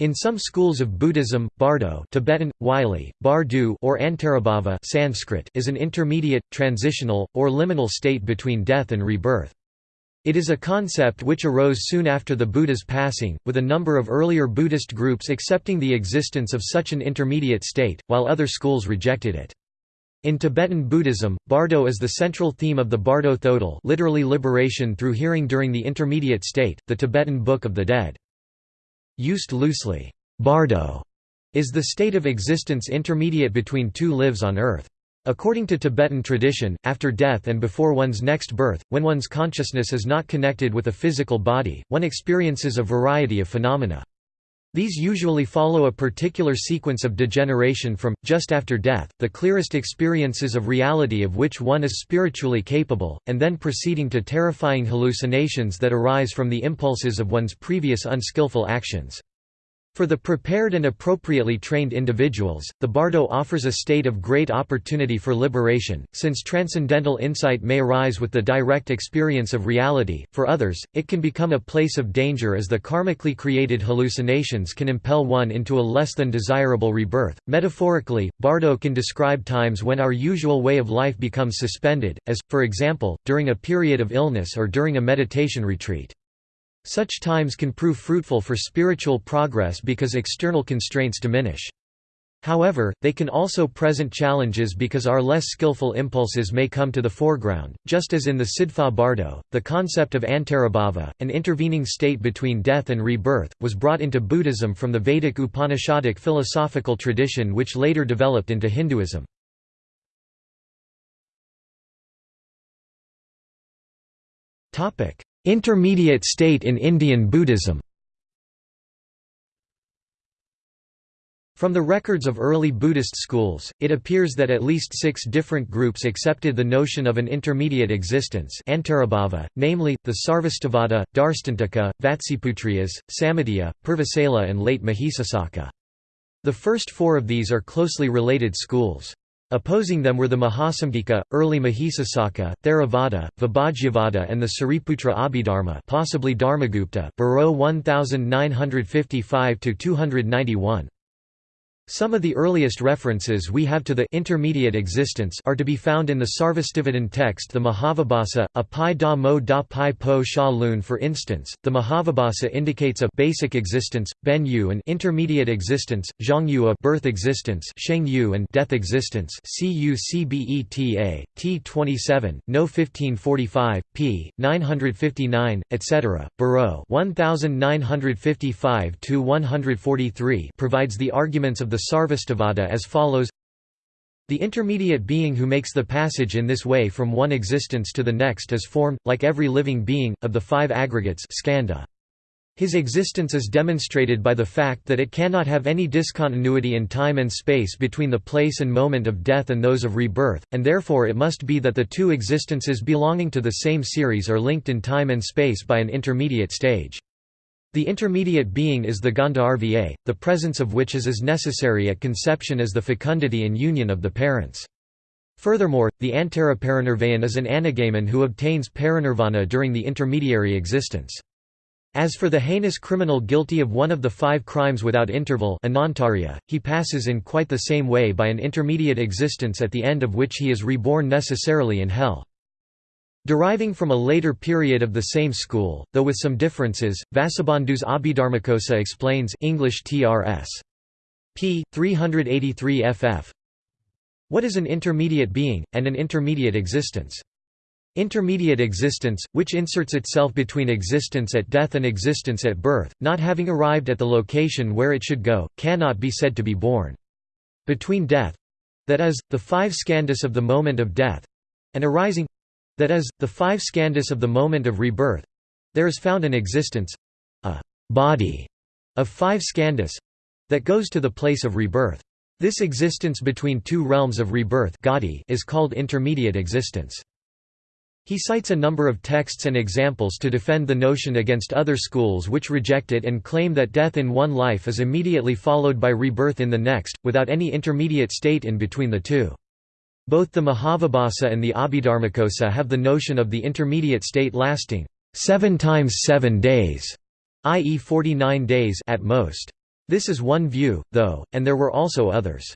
In some schools of Buddhism, Bardo Tibetan, Wylie, Bardu or Antarabhava Sanskrit is an intermediate, transitional, or liminal state between death and rebirth. It is a concept which arose soon after the Buddha's passing, with a number of earlier Buddhist groups accepting the existence of such an intermediate state, while other schools rejected it. In Tibetan Buddhism, Bardo is the central theme of the Bardo Thodol literally liberation through hearing during the intermediate state, the Tibetan Book of the Dead. Used loosely, bardo is the state of existence intermediate between two lives on earth. According to Tibetan tradition, after death and before one's next birth, when one's consciousness is not connected with a physical body, one experiences a variety of phenomena. These usually follow a particular sequence of degeneration from, just after death, the clearest experiences of reality of which one is spiritually capable, and then proceeding to terrifying hallucinations that arise from the impulses of one's previous unskillful actions. For the prepared and appropriately trained individuals, the bardo offers a state of great opportunity for liberation, since transcendental insight may arise with the direct experience of reality. For others, it can become a place of danger as the karmically created hallucinations can impel one into a less than desirable rebirth. Metaphorically, bardo can describe times when our usual way of life becomes suspended, as, for example, during a period of illness or during a meditation retreat. Such times can prove fruitful for spiritual progress because external constraints diminish. However, they can also present challenges because our less skillful impulses may come to the foreground, just as in the Sidpa Bardo. The concept of Antarabhava, an intervening state between death and rebirth, was brought into Buddhism from the Vedic Upanishadic philosophical tradition which later developed into Hinduism. Intermediate state in Indian Buddhism From the records of early Buddhist schools, it appears that at least six different groups accepted the notion of an intermediate existence namely, the Sarvastivada, Darstantika, Vatsiputriyas, Sammitiya, Purvasaila and late Mahisasaka. The first four of these are closely related schools. Opposing them were the Mahasamgika, early Mahisasaka, Theravada, Vibhajyavada and the Sariputra Abhidharma possibly Dharmagupta Bareau 1955–291. Some of the earliest references we have to the intermediate existence are to be found in the Sarvastivadin text the Mahavibhasa, a pi da mo da pi po sha lun for instance, the Mahavibhasa indicates a basic existence, ben yu an intermediate existence, zhang yu a birth existence sheng yu and death existence cucbeta, t27, no 1545, p. 959, etc. Bareau 1955–143 provides the arguments of the Sarvastivada as follows The intermediate being who makes the passage in this way from one existence to the next is formed, like every living being, of the five aggregates skandha. His existence is demonstrated by the fact that it cannot have any discontinuity in time and space between the place and moment of death and those of rebirth, and therefore it must be that the two existences belonging to the same series are linked in time and space by an intermediate stage. The intermediate being is the Gandharva, the presence of which is as necessary at conception as the fecundity and union of the parents. Furthermore, the Antaraparinirvayan is an anagamin who obtains parinirvana during the intermediary existence. As for the heinous criminal guilty of one of the five crimes without interval anantarya, he passes in quite the same way by an intermediate existence at the end of which he is reborn necessarily in hell. Deriving from a later period of the same school, though with some differences, Vasubandhu's Abhidharmakosa explains English TRS. p. 383 ff. What is an intermediate being, and an intermediate existence? Intermediate existence, which inserts itself between existence at death and existence at birth, not having arrived at the location where it should go, cannot be said to be born. Between death—that is, the five skandhas of the moment of death—and arising that is, the five skandhas of the moment of rebirth. There is found an existence—a body of five skandhas that goes to the place of rebirth. This existence between two realms of rebirth is called intermediate existence. He cites a number of texts and examples to defend the notion against other schools which reject it and claim that death in one life is immediately followed by rebirth in the next, without any intermediate state in between the two. Both the Mahavibhasa and the Abhidharmakosa have the notion of the intermediate state lasting seven times seven days, i.e. 49 days at most. This is one view, though, and there were also others.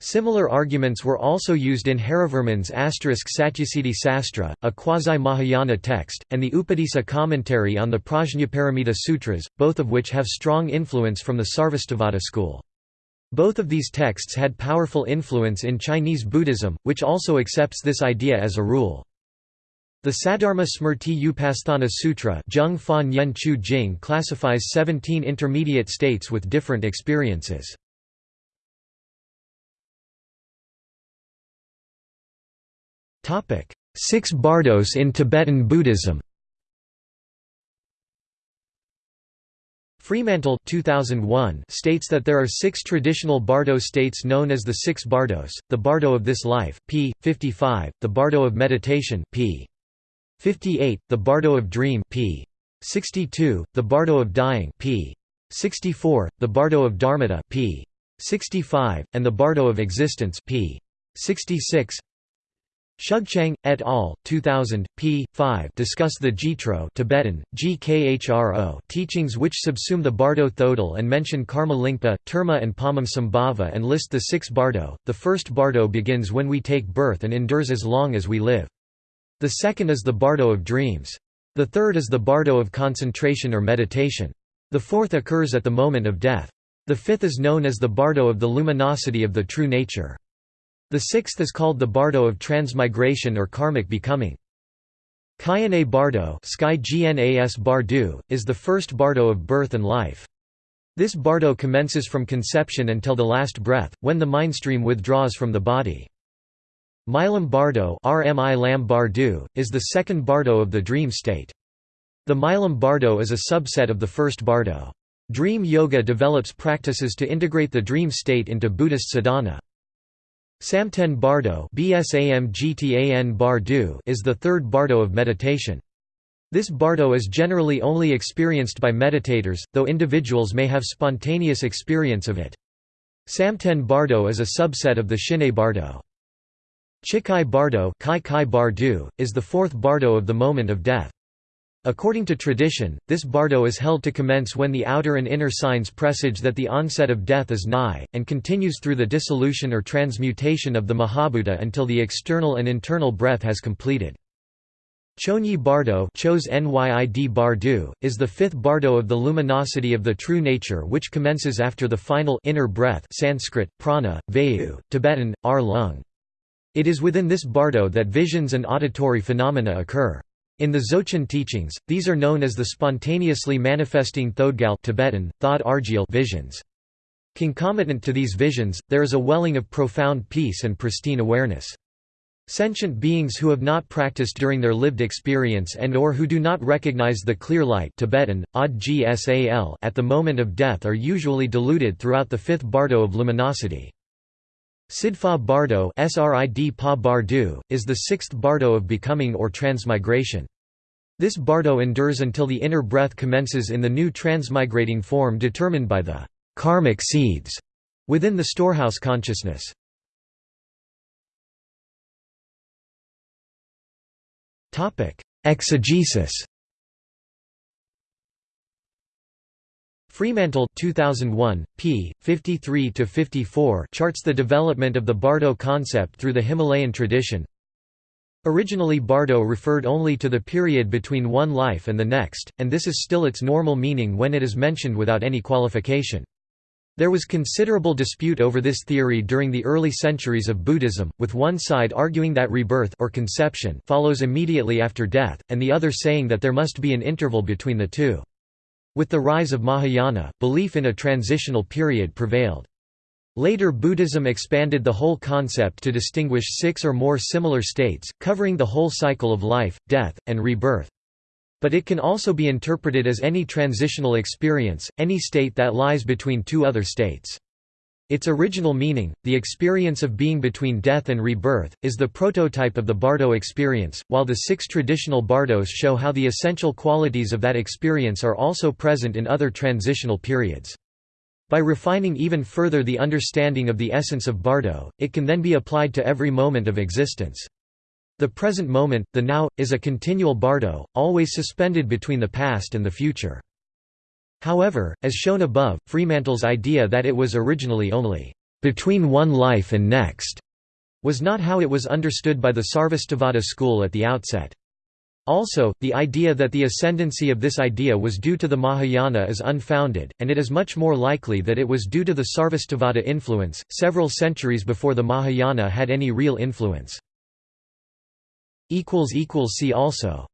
Similar arguments were also used in Harivarman's Satyasiddhi Sastra, a quasi-Mahayana text, and the Upadisa commentary on the Prajnaparamita Sutras, both of which have strong influence from the Sarvastivada school. Both of these texts had powerful influence in Chinese Buddhism, which also accepts this idea as a rule. The Saddharma Smrti Upasthana Sutra Jing classifies 17 intermediate states with different experiences. Six bardos in Tibetan Buddhism Fremantle 2001 states that there are six traditional bardo states known as the six bardos, the bardo of this life, p. 55, the bardo of meditation p. 58, the bardo of dream p. 62, the bardo of dying p. 64, the bardo of dharmata p. 65, and the bardo of existence p. 66 Shugchang, et al., 2000, p. 5 discuss the Zhitro Tibetan, GKHRO teachings which subsume the Bardo Thodol and mention Karma Lingpa, Terma and Padmasambhava and list the six Bardo. The first Bardo begins when we take birth and endures as long as we live. The second is the Bardo of dreams. The third is the Bardo of concentration or meditation. The fourth occurs at the moment of death. The fifth is known as the Bardo of the luminosity of the true nature. The sixth is called the bardo of transmigration or karmic becoming. Kayane bardo Sky Gnas bardu, is the first bardo of birth and life. This bardo commences from conception until the last breath, when the mindstream withdraws from the body. Milam bardo RMI Lam bardu, is the second bardo of the dream state. The Milam bardo is a subset of the first bardo. Dream yoga develops practices to integrate the dream state into Buddhist sadhana. Samten Bardo is the third bardo of meditation. This bardo is generally only experienced by meditators, though individuals may have spontaneous experience of it. Samten Bardo is a subset of the Shine Bardo. Chikhai Bardo is the fourth bardo of the moment of death. According to tradition, this bardo is held to commence when the outer and inner signs presage that the onset of death is nigh, and continues through the dissolution or transmutation of the Mahabhuta until the external and internal breath has completed. Chonyi Bardo is the fifth bardo of the luminosity of the true nature which commences after the final inner breath Sanskrit, prana, vayu, Tibetan, ar lung. It is within this bardo that visions and auditory phenomena occur. In the Dzogchen teachings, these are known as the spontaneously manifesting Thodgal Tibetan, Thod visions. Concomitant to these visions, there is a welling of profound peace and pristine awareness. Sentient beings who have not practiced during their lived experience and or who do not recognize the clear light Tibetan, at the moment of death are usually deluded throughout the fifth bardo of luminosity. Sidpa Bardo is the sixth bardo of becoming or transmigration. This bardo endures until the inner breath commences in the new transmigrating form determined by the karmic seeds within the storehouse consciousness. Exegesis Fremantle 2001, p. 53–54 charts the development of the Bardo concept through the Himalayan tradition. Originally Bardo referred only to the period between one life and the next, and this is still its normal meaning when it is mentioned without any qualification. There was considerable dispute over this theory during the early centuries of Buddhism, with one side arguing that rebirth or conception follows immediately after death, and the other saying that there must be an interval between the two. With the rise of Mahayana, belief in a transitional period prevailed. Later Buddhism expanded the whole concept to distinguish six or more similar states, covering the whole cycle of life, death, and rebirth. But it can also be interpreted as any transitional experience, any state that lies between two other states. Its original meaning, the experience of being between death and rebirth, is the prototype of the Bardo experience, while the six traditional Bardos show how the essential qualities of that experience are also present in other transitional periods. By refining even further the understanding of the essence of Bardo, it can then be applied to every moment of existence. The present moment, the now, is a continual Bardo, always suspended between the past and the future. However, as shown above, Fremantle's idea that it was originally only between one life and next was not how it was understood by the Sarvastivada school at the outset. Also, the idea that the ascendancy of this idea was due to the Mahayana is unfounded, and it is much more likely that it was due to the Sarvastivada influence, several centuries before the Mahayana had any real influence. See also